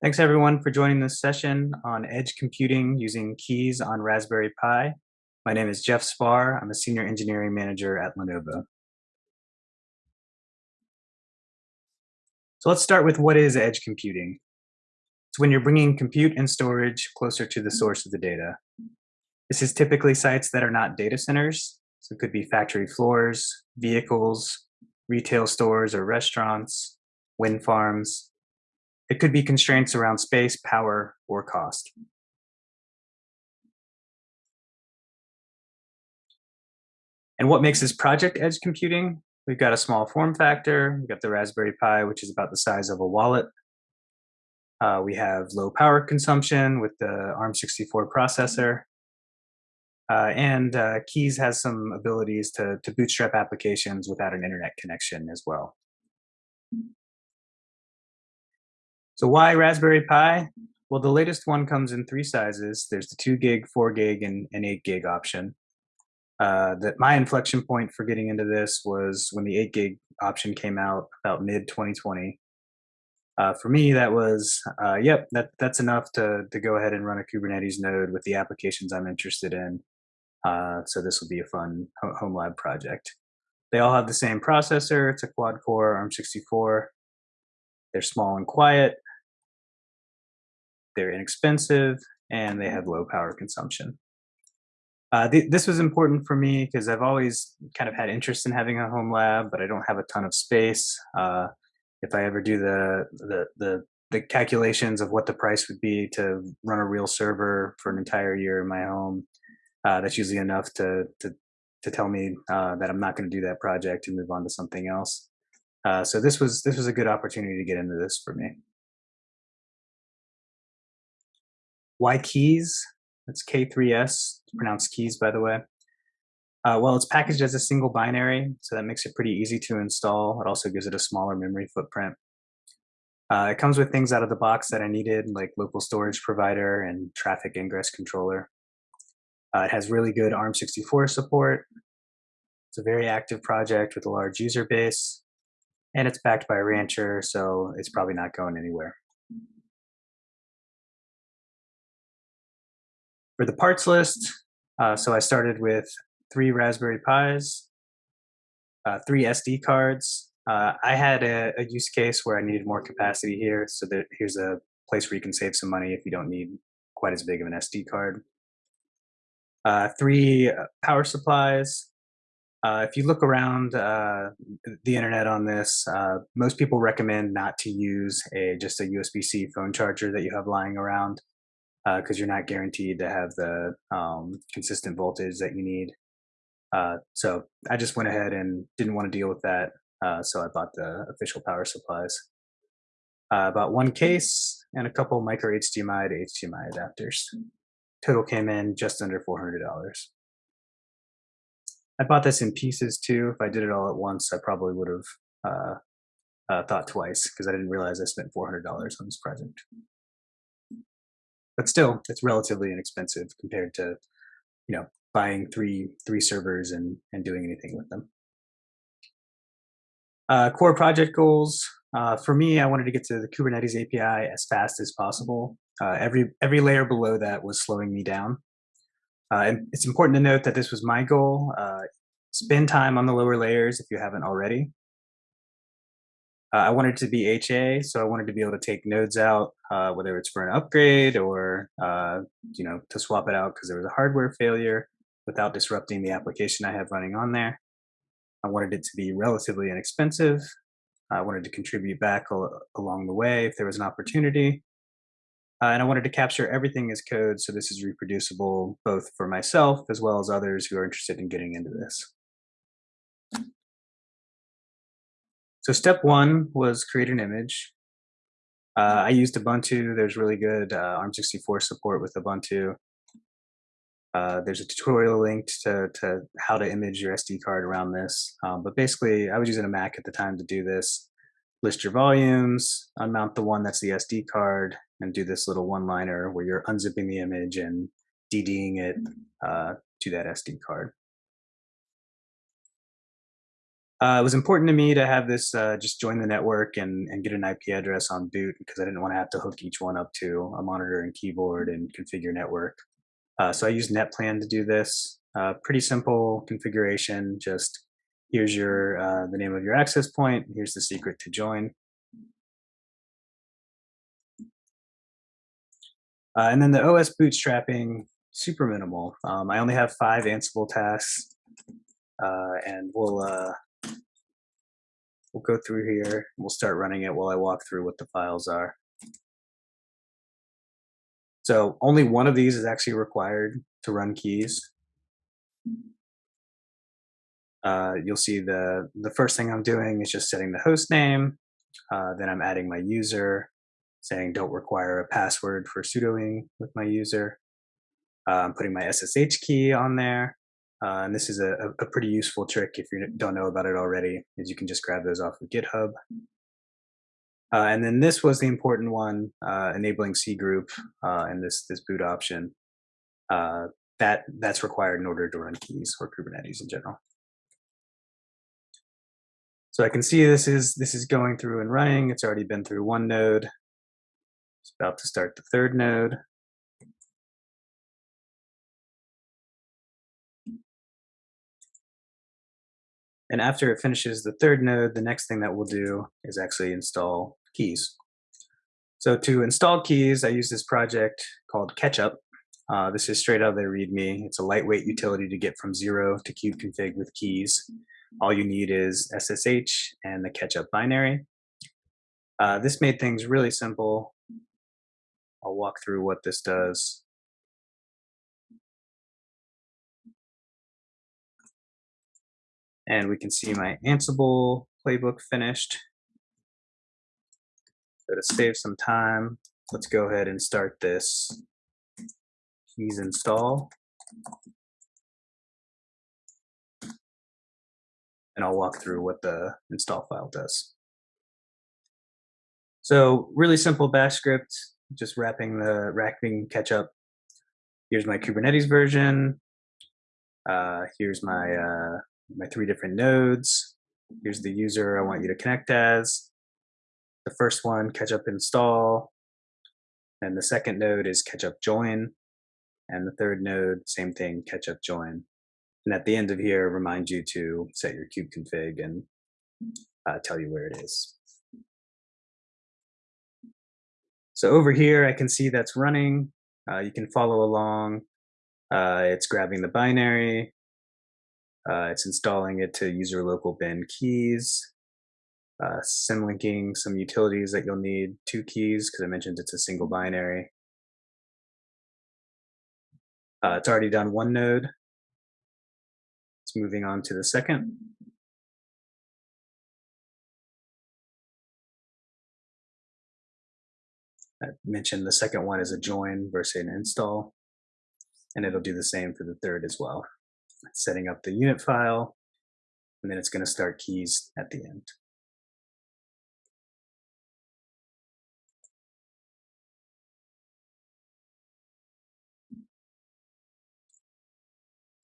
Thanks everyone for joining this session on edge computing using keys on Raspberry Pi. My name is Jeff Spar. I'm a senior engineering manager at Lenovo. So let's start with what is edge computing. It's when you're bringing compute and storage closer to the source of the data. This is typically sites that are not data centers. So it could be factory floors, vehicles, retail stores or restaurants, wind farms, it could be constraints around space, power, or cost. And what makes this project edge computing? We've got a small form factor. We've got the Raspberry Pi, which is about the size of a wallet. Uh, we have low power consumption with the ARM64 processor. Uh, and uh, Keys has some abilities to, to bootstrap applications without an internet connection as well. So why Raspberry Pi? Well, the latest one comes in three sizes. There's the two gig, four gig, and an eight gig option. Uh, that my inflection point for getting into this was when the eight gig option came out about mid 2020. Uh, for me, that was, uh, yep, that, that's enough to, to go ahead and run a Kubernetes node with the applications I'm interested in. Uh, so this will be a fun home lab project. They all have the same processor. It's a quad core ARM64. They're small and quiet they're inexpensive, and they have low power consumption. Uh, th this was important for me because I've always kind of had interest in having a home lab, but I don't have a ton of space. Uh, if I ever do the, the, the the calculations of what the price would be to run a real server for an entire year in my home, uh, that's usually enough to to to tell me uh, that I'm not going to do that project and move on to something else. Uh, so this was this was a good opportunity to get into this for me. Why keys? That's K3S, pronounced keys, by the way. Uh, well, it's packaged as a single binary, so that makes it pretty easy to install. It also gives it a smaller memory footprint. Uh, it comes with things out of the box that I needed, like local storage provider and Traefik ingress controller. Uh, it has really good ARM64 support. It's a very active project with a large user base, and it's backed by Rancher, so it's probably not going anywhere. For the parts list, uh, so I started with three Raspberry Pis, uh, three SD cards. Uh, I had a, a, use case where I needed more capacity here, so that here's a place where you can save some money if you don't need quite as big of an SD card. Uh, three uh, power supplies. Uh, if you look around the internet on this, most people recommend not to use a just a USB-C phone charger that you have lying around because uh, you're not guaranteed to have the um, consistent voltage that you need. Uh, so I just went ahead and didn't want to deal with that. Uh, so I bought the official power supplies. Uh, bought one case and a couple micro HDMI to HDMI adapters. Total came in just under $400. I bought this in pieces too. If I did it all at once, I probably would have uh, uh, thought twice because I didn't realize I spent $400 on this project but still it's relatively inexpensive compared to you know buying three three servers and and doing anything with them. Uh, core project goals uh, for me i wanted to get to the kubernetes api as fast as possible. Uh, every every layer below that was slowing me down. Uh, and it's important to note that this was my goal. Uh, spend time on the lower layers if you haven't already uh, I wanted to be HA, so I wanted to be able to take nodes out, uh, whether it's for an upgrade or uh, you know to swap it out because there was a hardware failure without disrupting the application I have running on there. I wanted it to be relatively inexpensive. I wanted to contribute back al along the way if there was an opportunity. Uh, and I wanted to capture everything as code so this is reproducible both for myself as well as others who are interested in getting into this. So step one was create an image. Uh, I used Ubuntu. There's really good uh, ARM64 support with Ubuntu. Uh, there's a tutorial linked to, to how to image your SD card around this. Um, but basically, I was using a Mac at the time to do this. List your volumes, unmount the one that's the SD card, and do this little one-liner where you're unzipping the image and DDing it uh, to that SD card. Uh, it was important to me to have this uh, just join the network and, and get an IP address on boot because I didn't want to have to hook each one up to a monitor and keyboard and configure network. Uh, so I used NetPlan to do this. Uh, pretty simple configuration. Just here's your uh, the name of your access point. Here's the secret to join. Uh, and then the OS bootstrapping, super minimal. Um, I only have five Ansible tasks, and we'll we'll go through here. We'll start running it while I walk through what the files are. So only one of these is actually required to run keys. Uh, you'll see the, the first thing I'm doing is just setting the host name. Uh, then I'm adding my user, saying don't require a password for sudoing with my user. Uh, I'm putting my SSH key on there. Uh, and this is a, a, pretty useful trick if you don't know about it already, is you can just grab those off of GitHub. Uh, and then this was the important one, uh, enabling cgroup uh, and this this boot option. Uh, that that's required in order to run keys or Kubernetes in general. So I can see this is this is going through and running. It's already been through one node. It's about to start the third node. And after it finishes the third node, the next thing that we'll do is actually install keys. So to install keys, I use this project called Ketchup. Uh, this is straight out of the README. It's a lightweight utility to get from zero to kubeconfig with keys. All you need is SSH and the Ketchup binary. Uh, this made things really simple. I'll walk through what this does. And we can see my Ansible playbook finished. So to save some time, let's go ahead and start this keys install. And I'll walk through what the install file does. So really simple bash script, just wrapping the wrapping Ketchup. Here's my Kubernetes version. Uh, here's my uh, my three different nodes. Here's the user I want you to connect as. The first one, ketchup install. And the second node is ketchup join. And the third node, same thing, ketchup join. And at the end of here, remind you to set your kube config and uh, tell you where it is. So over here, I can see that's running. Uh, you can follow along. Uh, it's grabbing the binary. Uh, it's installing it to user local bin keys, uh, symlinking some utilities that you'll need, two keys, because I mentioned it's a single binary. Uh, it's already done one node. It's moving on to the second. I mentioned the second one is a join versus an install, and it'll do the same for the third as well setting up the unit file, and then it's going to start keys at the end.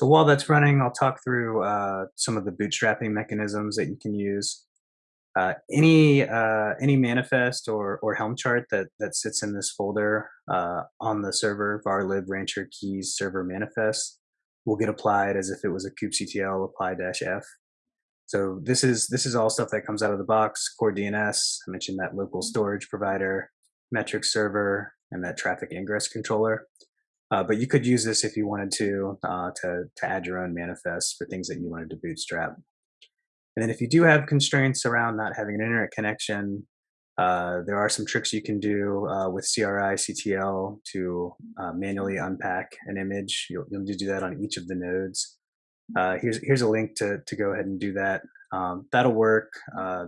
So while that's running, I'll talk through uh, some of the bootstrapping mechanisms that you can use. Uh, any uh, any manifest or, or Helm chart that, that sits in this folder uh, on the server, var lib rancher keys server manifest, will get applied as if it was a kubectl apply dash f. So this is this is all stuff that comes out of the box. Core DNS. I mentioned that local storage provider, metric server, and that Traefik ingress controller. Uh, but you could use this if you wanted to, uh, to to add your own manifests for things that you wanted to bootstrap. And then if you do have constraints around not having an internet connection, uh, there are some tricks you can do uh, with CRI CTL to uh, manually unpack an image. You'll, you'll need to do that on each of the nodes. Uh, here's here's a link to to go ahead and do that. Um, that'll work. Uh,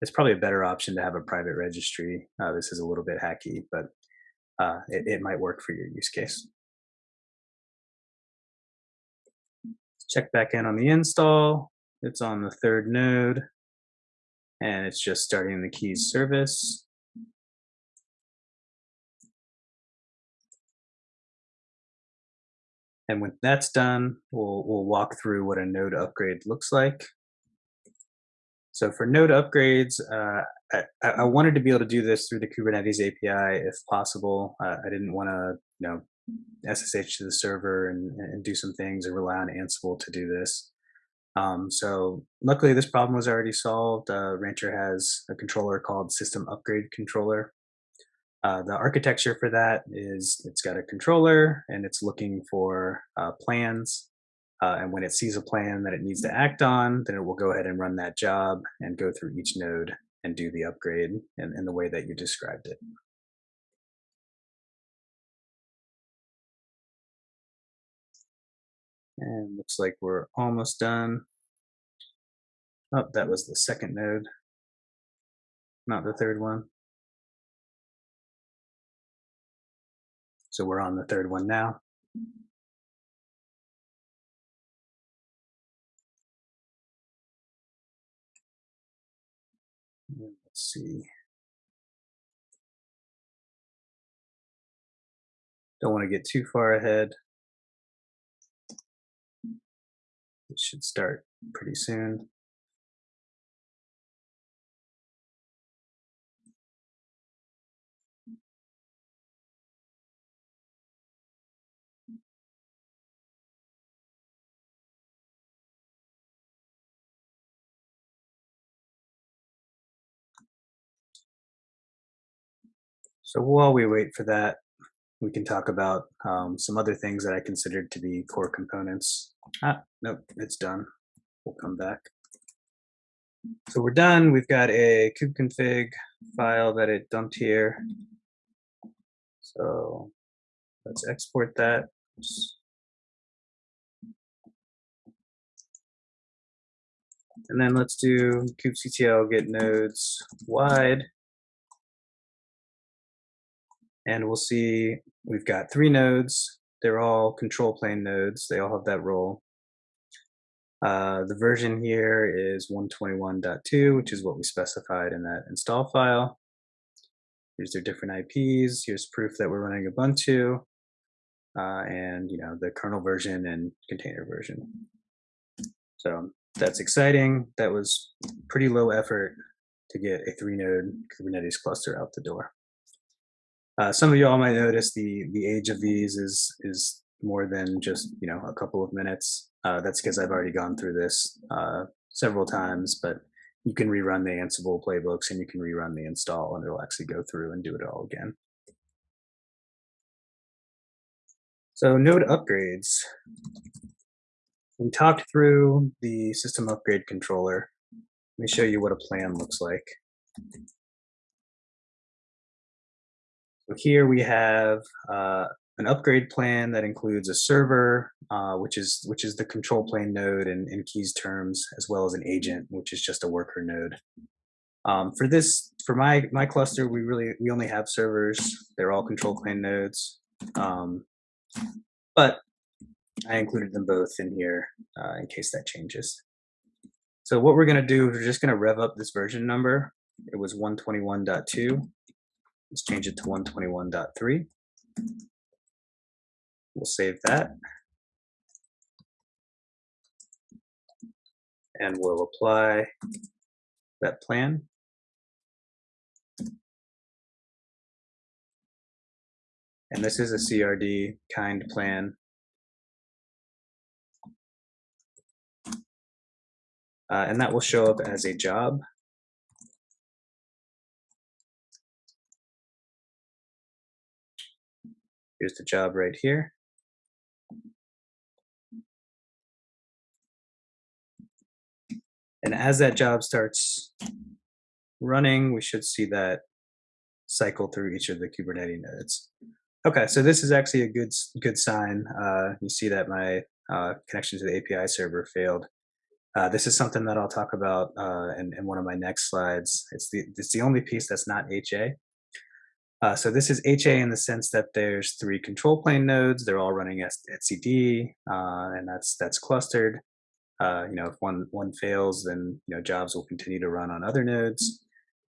it's probably a better option to have a private registry. this is a little bit hacky, but it, it might work for your use case. Check back in on the install. It's on the third node and it's just starting the keys service. And when that's done, we'll, we'll walk through what a node upgrade looks like. So for node upgrades, uh, I, I, wanted to be able to do this through the Kubernetes API if possible. Uh, I didn't want to, you know, SSH to the server and, and, do some things or rely on Ansible to do this. Um, so luckily this problem was already solved. Uh, Rancher has a controller called System Upgrade Controller. Uh, the architecture for that is it's got a controller and it's looking for uh, plans uh, and when it sees a plan that it needs to act on, then it will go ahead and run that job and go through each node and do the upgrade in, in the way that you described it. And looks like we're almost done. Oh, that was the second node, not the third one. So we're on the third one now. Let's see. Don't want to get too far ahead. It should start pretty soon. So while we wait for that, we can talk about um, some other things that I considered to be core components. Ah, nope, it's done. We'll come back. So we're done. We've got a kubeconfig file that it dumped here. So let's export that. And then let's do kubectl get nodes wide and we'll see we've got three nodes. They're all control plane nodes. They all have that role. Uh, the version here is 121.2, which is what we specified in that install file. Here's their different IPs. Here's proof that we're running Ubuntu. Uh, and you know the kernel version and container version. So that's exciting. That was pretty low effort to get a three node Kubernetes cluster out the door. Uh, some of y'all might notice the the age of these is is more than just you know a couple of minutes. Uh, that's because I've already gone through this uh, several times, but you can rerun the Ansible playbooks and you can rerun the install and it'll actually go through and do it all again. So node upgrades. We talked through the system upgrade controller. Let me show you what a plan looks like. So here we have uh, an upgrade plan that includes a server, uh, which is which is the control plane node in, in keys terms, as well as an agent, which is just a worker node. Um, for this, for my my cluster, we really we only have servers. They're all control plane nodes, um, but I included them both in here uh, in case that changes. So what we're going to do is we're just going to rev up this version number. It was 121.2. Let's change it to 121.3. We'll save that. And we'll apply that plan. And this is a CRD kind plan. Uh, and that will show up as a job. Here's the job right here. And as that job starts running, we should see that cycle through each of the Kubernetes nodes. Okay, so this is actually a good good sign. Uh, you see that my uh, connection to the API server failed. Uh, this is something that I'll talk about uh, in, in, one of my next slides. It's the it's the only piece that's not HA. Uh, so this is HA in the sense that there's three control plane nodes. They're all running etcd, uh, and that's that's clustered. Uh, you know, if one one fails, then you know jobs will continue to run on other nodes.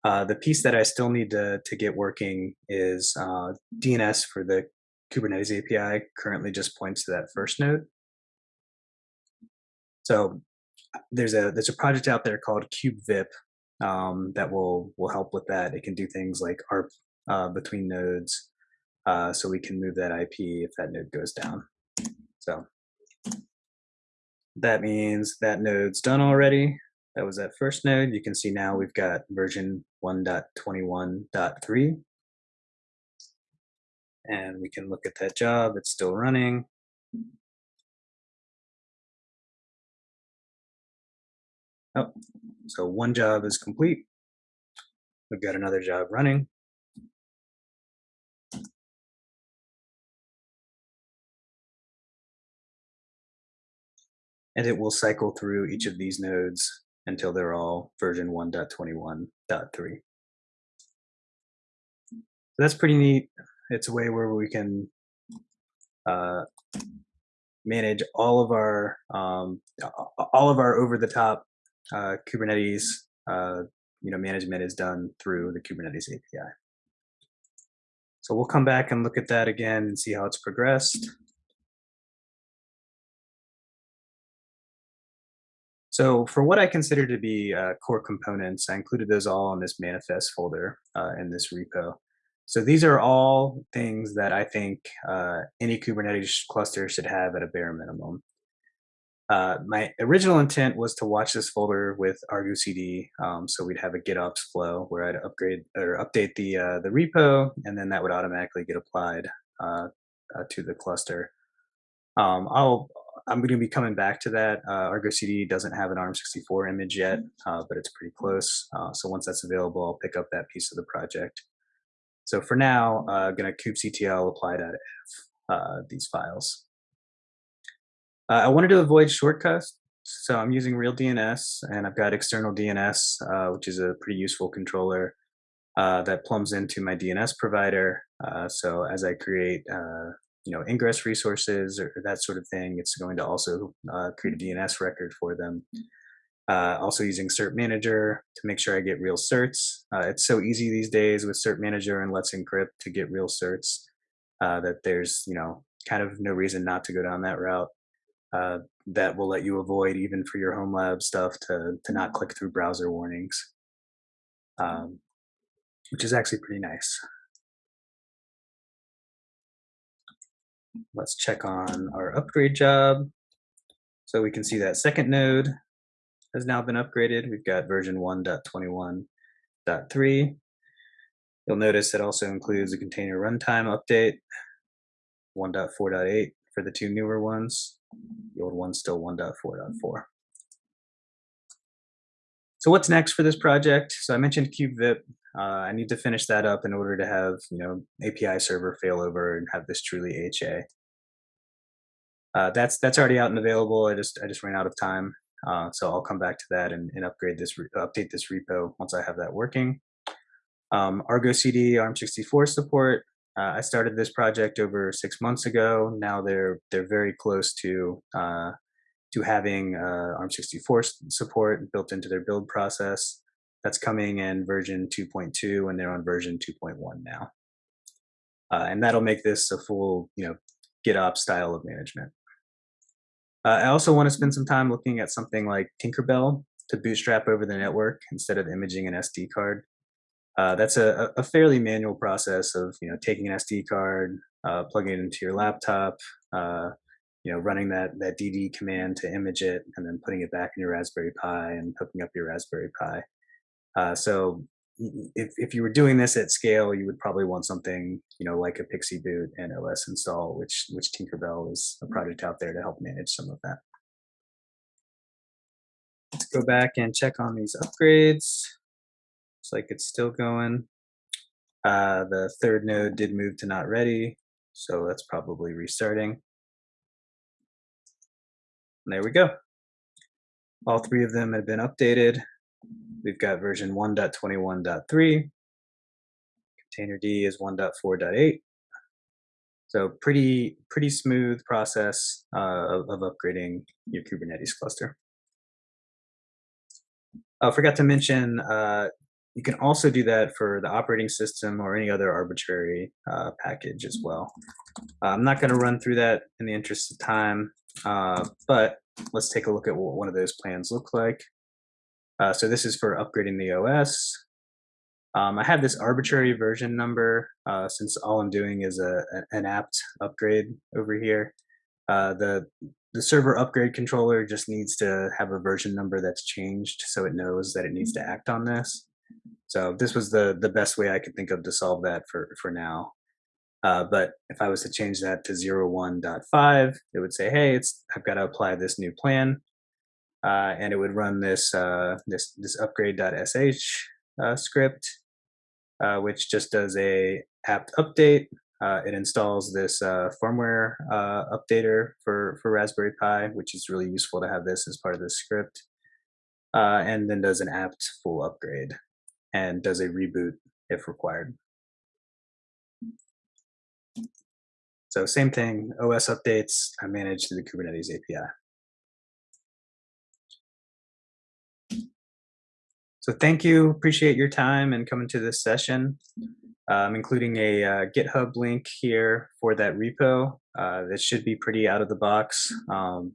Uh, the piece that I still need to to get working is uh, DNS for the Kubernetes API. Currently, just points to that first node. So there's a there's a project out there called KubeVip um, that will will help with that. It can do things like ARP uh, between nodes, uh, so we can move that IP if that node goes down. So that means that node's done already. That was that first node. You can see now we've got version 1.21.3. And we can look at that job. It's still running. Oh, so one job is complete. We've got another job running. And it will cycle through each of these nodes until they're all version 1.21.3. So that's pretty neat. It's a way where we can uh, manage all of our um, all of our over-the-top uh, Kubernetes uh, you know management is done through the Kubernetes API. So we'll come back and look at that again and see how it's progressed. So for what I consider to be uh, core components, I included those all in this manifest folder uh, in this repo. So these are all things that I think uh, any Kubernetes cluster should have at a bare minimum. Uh, my original intent was to watch this folder with Argo CD, um, so we'd have a GitOps flow where I'd upgrade or update the uh, the repo, and then that would automatically get applied uh, to the cluster. Um, I'll I'm going to be coming back to that. Uh, Argo CD doesn't have an ARM64 image yet, uh, but it's pretty close. so once that's available, I'll pick up that piece of the project. So for now, I'm going to kubectl apply.f these files. Uh, I wanted to avoid shortcuts, so I'm using real DNS, and I've got external DNS, uh, which is a pretty useful controller uh, that plumbs into my DNS provider. Uh, so as I create, uh, you know, ingress resources or that sort of thing, it's going to also uh, create a mm. DNS record for them. Mm. Uh, also using Cert Manager to make sure I get real certs. Uh, it's so easy these days with Cert Manager and Let's Encrypt to get real certs uh, that there's, you know, kind of no reason not to go down that route uh, that will let you avoid even for your home lab stuff to to not mm. click through browser warnings, um, which is actually pretty nice. Let's check on our upgrade job. So we can see that second node has now been upgraded. We've got version 1.21.3. You'll notice it also includes a container runtime update, 1.4.8 for the two newer ones. The old one's still 1.4.4. So what's next for this project? So I mentioned KubeVip. Uh, I need to finish that up in order to have you know API server failover and have this truly HA. Uh, that's that's already out and available. I just I just ran out of time, uh, so I'll come back to that and, and upgrade this update this repo once I have that working. Um, Argo CD ARM64 support. Uh, I started this project over six months ago. Now they're they're very close to uh, to having uh, ARM64 support built into their build process. That's coming in version 2.2, and they're on version 2.1 now. Uh, and that'll make this a full, you know, GitOps style of management. Uh, I also want to spend some time looking at something like Tinkerbell to bootstrap over the network instead of imaging an SD card. Uh, that's a, a, fairly manual process of you know taking an SD card, uh, plugging it into your laptop, uh, you know running that that DD command to image it, and then putting it back in your Raspberry Pi and hooking up your Raspberry Pi. Uh, so if if you were doing this at scale, you would probably want something you know like a PXE boot and OS install, which which Tinkerbell is a project out there to help manage some of that. Let's go back and check on these upgrades. Looks like it's still going. Uh, the third node did move to not ready, so that's probably restarting. And there we go. All three of them have been updated. We've got version 1.21.3. containerd is 1.4.8. So pretty pretty smooth process uh, of, of, upgrading your Kubernetes cluster. I forgot to mention uh, you can also do that for the operating system or any other arbitrary uh, package as well. I'm not going to run through that in the interest of time, uh, but let's take a look at what one of those plans look like. Uh, so this is for upgrading the OS. Um, I have this arbitrary version number uh, since all I'm doing is a, an apt upgrade over here. Uh, the the server upgrade controller just needs to have a version number that's changed so it knows that it needs to act on this. So this was the the best way I could think of to solve that for for now. Uh, but if I was to change that to 01.5, it would say, hey, it's I've got to apply this new plan. Uh, and it would run this uh, this this upgrade.sh uh, script, uh, which just does a apt update. Uh, it installs this firmware updater for for Raspberry Pi, which is really useful to have this as part of the script. and then does an apt full upgrade and does a reboot if required. So same thing, OS updates I manage through the Kubernetes API. So thank you, appreciate your time and coming to this session. I'm including a uh, GitHub link here for that repo. Uh, that should be pretty out of the box. Um,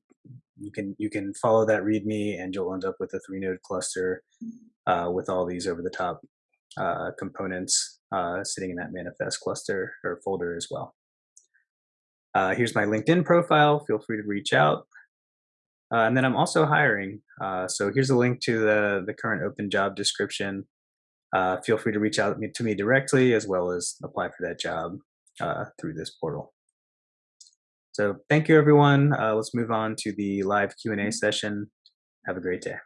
you can you can follow that README and you'll end up with a three node cluster uh, with all these over the top uh, components uh, sitting in that manifest cluster or folder as well. Uh, here's my LinkedIn profile. Feel free to reach out. Uh, and then I'm also hiring. Uh, so here's a link to the, the current open job description. Uh, feel free to reach out to me directly as well as apply for that job uh, through this portal. So thank you, everyone. Uh, let's move on to the live Q&A session. Have a great day.